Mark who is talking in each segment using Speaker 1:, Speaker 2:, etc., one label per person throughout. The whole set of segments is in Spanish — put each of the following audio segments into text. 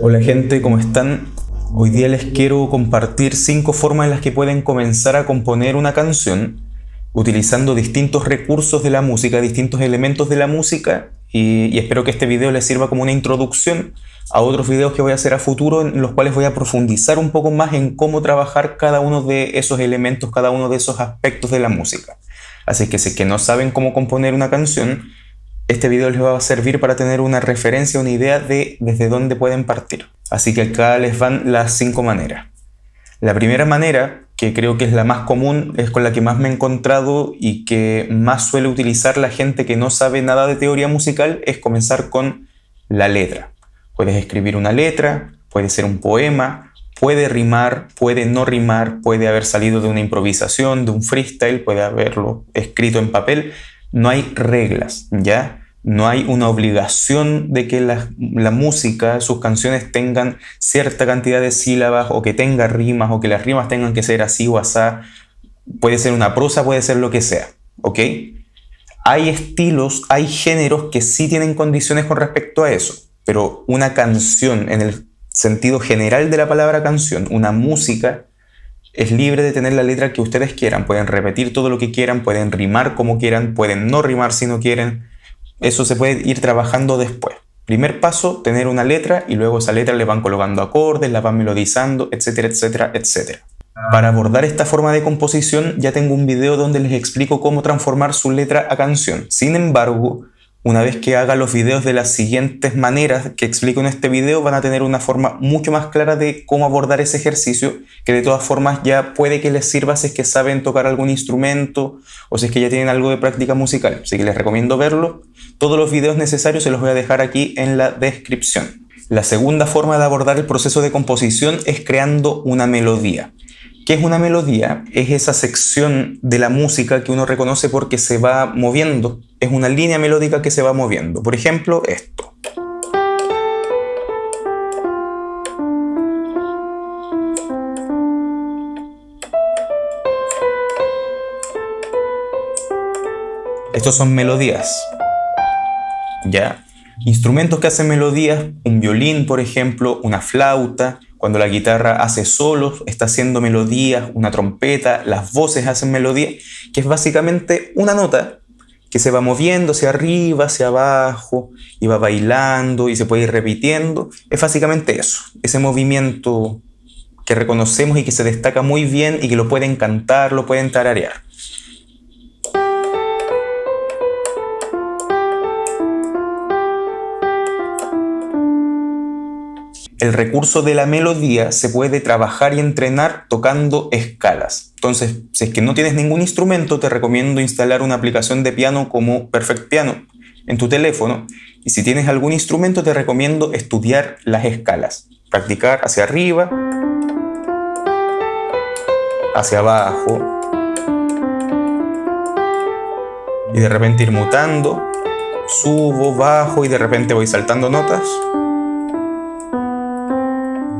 Speaker 1: Hola gente, ¿cómo están? Hoy día les quiero compartir cinco formas en las que pueden comenzar a componer una canción utilizando distintos recursos de la música, distintos elementos de la música y, espero que este video les sirva como una introducción a otros videos que voy a hacer a futuro en los cuales voy a profundizar un poco más en cómo trabajar cada uno de esos elementos, cada uno de esos aspectos de la música. Así que si que no saben cómo componer una canción, este video les va a servir para tener una referencia, una idea de desde dónde pueden partir. Así que acá les van las cinco maneras. La primera manera, que creo que es la más común, es con la que más me he encontrado y que más suele utilizar la gente que no sabe nada de teoría musical, es comenzar con la letra. Puedes escribir una letra, puede ser un poema, puede rimar, puede no rimar, puede haber salido de una improvisación, de un freestyle, puede haberlo escrito en papel, no hay reglas, ¿ya? No hay una obligación de que la, música, sus canciones tengan cierta cantidad de sílabas o que tenga rimas o que las rimas tengan que ser así o asá. Puede ser una prosa, puede ser lo que sea, ¿ok? Hay estilos, hay géneros que sí tienen condiciones con respecto a eso, pero una canción en el sentido general de la palabra canción, una música, es libre de tener la letra que ustedes quieran. Pueden repetir todo lo que quieran, pueden rimar como quieran, pueden no rimar si no quieren. Eso se puede ir trabajando después. Primer paso, tener una letra y luego esa letra le van colocando acordes, la van melodizando, etcétera, etcétera, etcétera. Para abordar esta forma de composición ya tengo un video donde les explico cómo transformar su letra a canción. Sin embargo, una vez que haga los videos de las siguientes maneras que explico en este video, van a tener una forma mucho más clara de cómo abordar ese ejercicio, que de todas formas ya puede que les sirva si es que saben tocar algún instrumento o si es que ya tienen algo de práctica musical. Así que les recomiendo verlo. Todos los videos necesarios se los voy a dejar aquí en la descripción. La segunda forma de abordar el proceso de composición es creando una melodía. ¿Qué es una melodía? Es esa sección de la música que uno reconoce porque se va moviendo. Es una línea melódica que se va moviendo. Por ejemplo, esto. Estos son melodías. ¿Ya? Instrumentos que hacen melodías, un violín, por ejemplo, una flauta, cuando la guitarra hace solos, está haciendo melodías, una trompeta, las voces hacen melodía, que es básicamente una nota que se va moviendo hacia arriba, hacia abajo, y va bailando y se puede ir repitiendo. Es básicamente eso, ese movimiento que reconocemos y que se destaca muy bien y que lo pueden cantar, lo pueden tararear. El recurso de la melodía se puede trabajar y entrenar tocando escalas. Entonces, si es que no tienes ningún instrumento, te recomiendo instalar una aplicación de piano como Perfect Piano en tu teléfono. Y si tienes algún instrumento, te recomiendo estudiar las escalas. Practicar hacia arriba, hacia abajo. Y de repente ir mutando. Subo, bajo y de repente voy saltando notas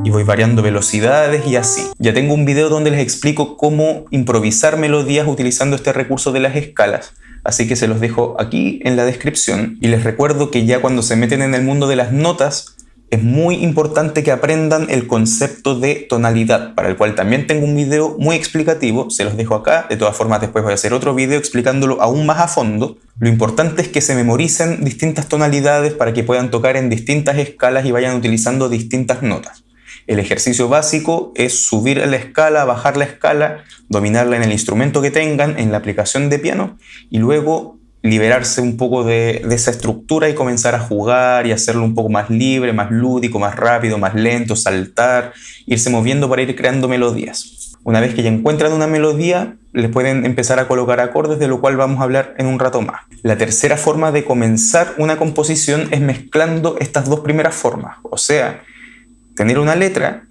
Speaker 1: y voy variando velocidades y así. Ya tengo un video donde les explico cómo improvisar melodías utilizando este recurso de las escalas, así que se los dejo aquí en la descripción y les recuerdo que ya cuando se meten en el mundo de las notas es muy importante que aprendan el concepto de tonalidad, para el cual también tengo un video muy explicativo, se los dejo acá, de todas formas después voy a hacer otro video explicándolo aún más a fondo. Lo importante es que se memoricen distintas tonalidades para que puedan tocar en distintas escalas y vayan utilizando distintas notas. El ejercicio básico es subir la escala, bajar la escala, dominarla en el instrumento que tengan, en la aplicación de piano, y luego liberarse un poco de, esa estructura y comenzar a jugar y hacerlo un poco más libre, más lúdico, más rápido, más lento, saltar, irse moviendo para ir creando melodías. Una vez que ya encuentran una melodía, les pueden empezar a colocar acordes, de lo cual vamos a hablar en un rato más. La tercera forma de comenzar una composición es mezclando estas dos primeras formas, o sea, tener una letra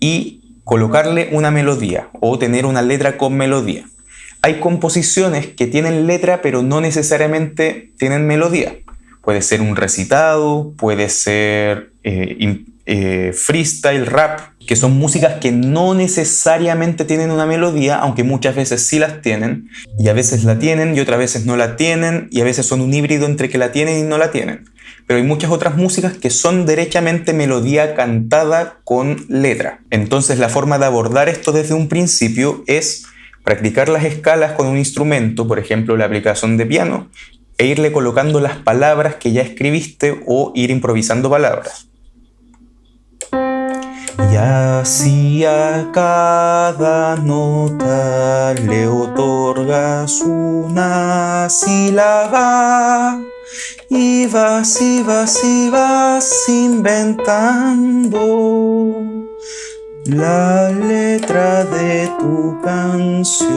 Speaker 1: y colocarle una melodía o tener una letra con melodía. Hay composiciones que tienen letra pero no necesariamente tienen melodía. Puede ser un recitado, puede ser eh, eh, freestyle, rap, que son músicas que no necesariamente tienen una melodía, aunque muchas veces sí las tienen, y a veces la tienen y otras veces no la tienen, y a veces son un híbrido entre que la tienen y no la tienen pero hay muchas otras músicas que son derechamente melodía cantada con letra. Entonces la forma de abordar esto desde un principio es practicar las escalas con un instrumento, por ejemplo la aplicación de piano, e irle colocando las palabras que ya escribiste o ir improvisando palabras. Y así a cada nota le otorgas una sílaba. Y vas y vas y vas inventando la letra de tu canción.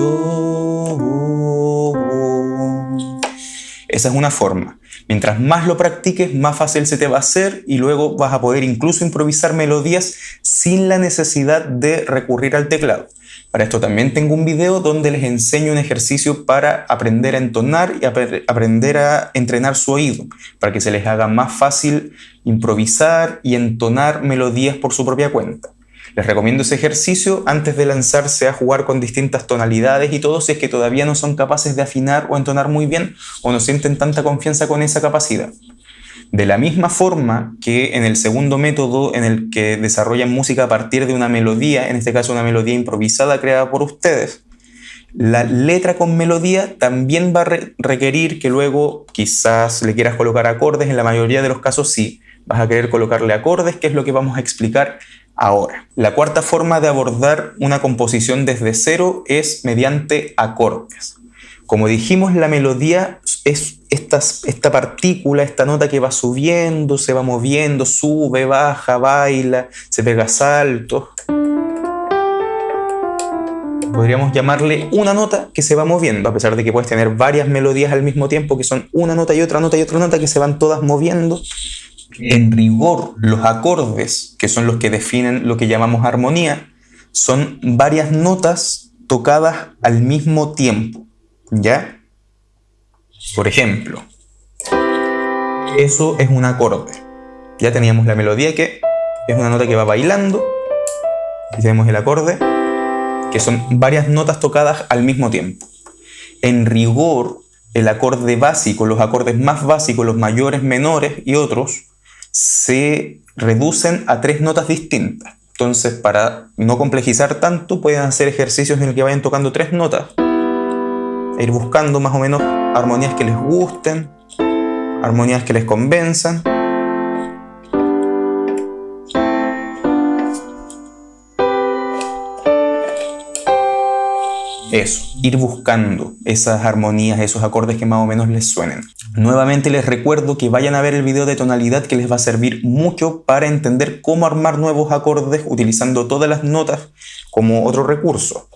Speaker 1: Esa es una forma. Mientras más lo practiques, más fácil se te va a hacer y luego vas a poder incluso improvisar melodías sin la necesidad de recurrir al teclado. Para esto también tengo un video donde les enseño un ejercicio para aprender a entonar y aprender a entrenar su oído, para que se les haga más fácil improvisar y entonar melodías por su propia cuenta. Les recomiendo ese ejercicio antes de lanzarse a jugar con distintas tonalidades y todo si es que todavía no son capaces de afinar o entonar muy bien o no sienten tanta confianza con esa capacidad. De la misma forma que en el segundo método en el que desarrollan música a partir de una melodía, en este caso una melodía improvisada creada por ustedes, la letra con melodía también va a requerir que luego quizás le quieras colocar acordes, en la mayoría de los casos sí, vas a querer colocarle acordes, que es lo que vamos a explicar ahora. La cuarta forma de abordar una composición desde cero es mediante acordes. Como dijimos, la melodía es esta, partícula, esta nota que va subiendo, se va moviendo, sube, baja, baila, se pega saltos. Podríamos llamarle una nota que se va moviendo, a pesar de que puedes tener varias melodías al mismo tiempo, que son una nota y otra nota y otra nota que se van todas moviendo en rigor, los acordes, que son los que definen lo que llamamos armonía, son varias notas tocadas al mismo tiempo. ¿Ya? Por ejemplo, eso es un acorde. Ya teníamos la melodía que es una nota que va bailando. Y tenemos el acorde, que son varias notas tocadas al mismo tiempo. En rigor, el acorde básico, los acordes más básicos, los mayores, menores y otros, se reducen a tres notas distintas. Entonces, para no complejizar tanto, pueden hacer ejercicios en el que vayan tocando tres notas. Ir buscando más o menos armonías que les gusten, armonías que les convenzan. Eso, ir buscando esas armonías, esos acordes que más o menos les suenen. Nuevamente les recuerdo que vayan a ver el video de tonalidad que les va a servir mucho para entender cómo armar nuevos acordes utilizando todas las notas como otro recurso.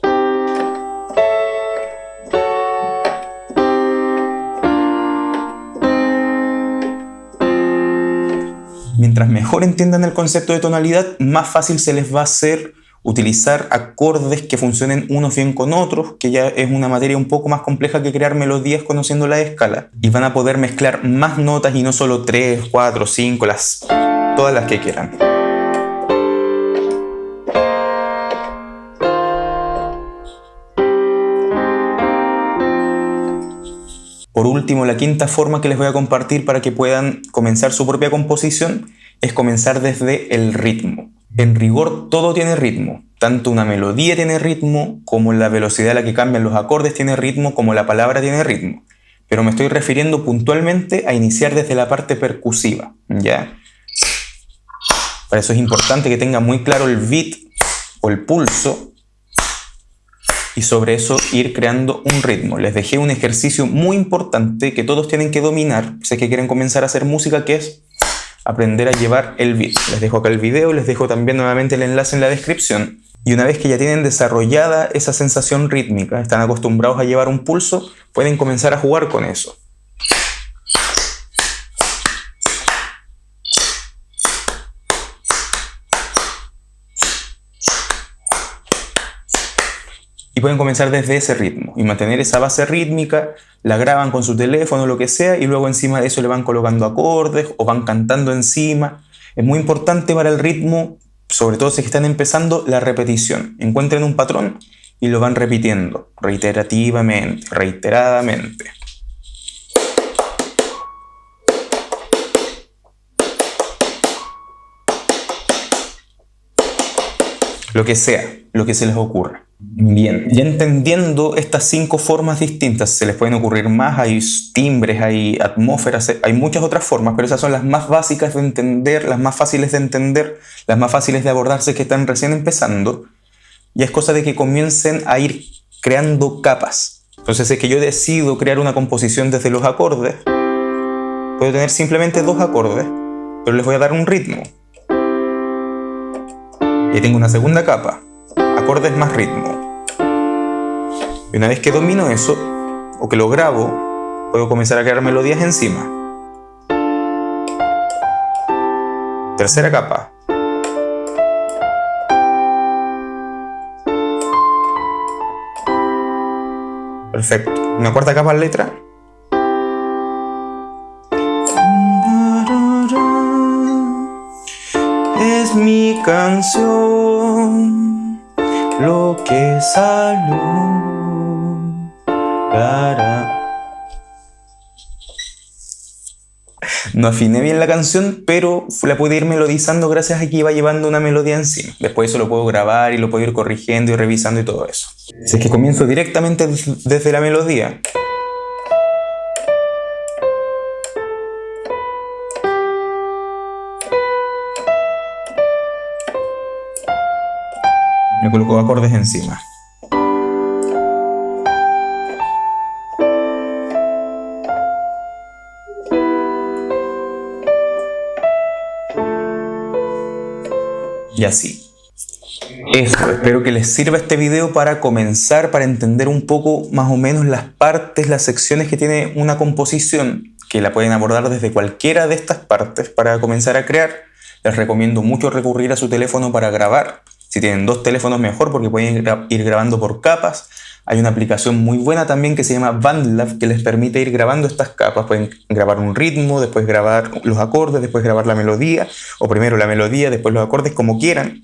Speaker 1: Mientras mejor entiendan el concepto de tonalidad, más fácil se les va a hacer utilizar acordes que funcionen unos bien con otros, que ya es una materia un poco más compleja que crear melodías conociendo la escala. Y van a poder mezclar más notas y no solo 3, 4, 5, las, todas las que quieran. Por último, la quinta forma que les voy a compartir para que puedan comenzar su propia composición es comenzar desde el ritmo. En rigor todo tiene ritmo, tanto una melodía tiene ritmo, como la velocidad a la que cambian los acordes tiene ritmo, como la palabra tiene ritmo. Pero me estoy refiriendo puntualmente a iniciar desde la parte percusiva, ¿ya? Para eso es importante que tenga muy claro el beat o el pulso y sobre eso ir creando un ritmo. Les dejé un ejercicio muy importante que todos tienen que dominar si es que quieren comenzar a hacer música que es aprender a llevar el beat. Les dejo acá el video, les dejo también nuevamente el enlace en la descripción. Y una vez que ya tienen desarrollada esa sensación rítmica, están acostumbrados a llevar un pulso, pueden comenzar a jugar con eso. y pueden comenzar desde ese ritmo y mantener esa base rítmica, la graban con su teléfono, o lo que sea, y luego encima de eso le van colocando acordes o van cantando encima. Es muy importante para el ritmo, sobre todo si están empezando, la repetición. Encuentren un patrón y lo van repitiendo reiterativamente, reiteradamente. Lo que sea, lo que se les ocurra. Bien, ya entendiendo estas cinco formas distintas, se les pueden ocurrir más, hay timbres, hay atmósferas, hay muchas otras formas, pero esas son las más básicas de entender, las más fáciles de entender, las más fáciles de abordarse que están recién empezando. Y es cosa de que comiencen a ir creando capas. Entonces, es que yo decido crear una composición desde los acordes, puedo tener simplemente dos acordes, pero les voy a dar un ritmo. Y tengo una segunda capa, acordes más ritmo. Y una vez que domino eso, o que lo grabo, puedo comenzar a crear melodías encima. Tercera capa. Perfecto. Una cuarta capa en letra. Es mi canción que salió. No afiné bien la canción, pero la pude ir melodizando gracias a que iba llevando una melodía encima. Después eso lo puedo grabar y lo puedo ir corrigiendo y revisando y todo eso. Si es que comienzo directamente desde la melodía, me coloco acordes encima. Y así. Eso, espero que les sirva este video para comenzar, para entender un poco más o menos las partes, las secciones que tiene una composición, que la pueden abordar desde cualquiera de estas partes para comenzar a crear. Les recomiendo mucho recurrir a su teléfono para grabar. Si tienen dos teléfonos mejor porque pueden ir grabando por capas. Hay una aplicación muy buena también que se llama BandLab que les permite ir grabando estas capas. Pueden grabar un ritmo, después grabar los acordes, después grabar la melodía, o primero la melodía, después los acordes, como quieran.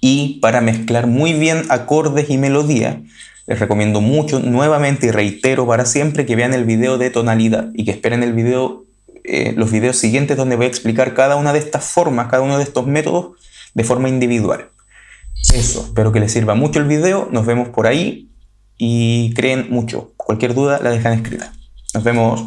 Speaker 1: Y para mezclar muy bien acordes y melodía, les recomiendo mucho, nuevamente y reitero para siempre, que vean el video de tonalidad y que esperen eh, los videos siguientes donde voy a explicar cada una de estas formas, cada uno de estos métodos de forma individual. Eso, espero que les sirva mucho el video, nos vemos por ahí y creen mucho. Cualquier duda la dejan escrita. Nos vemos.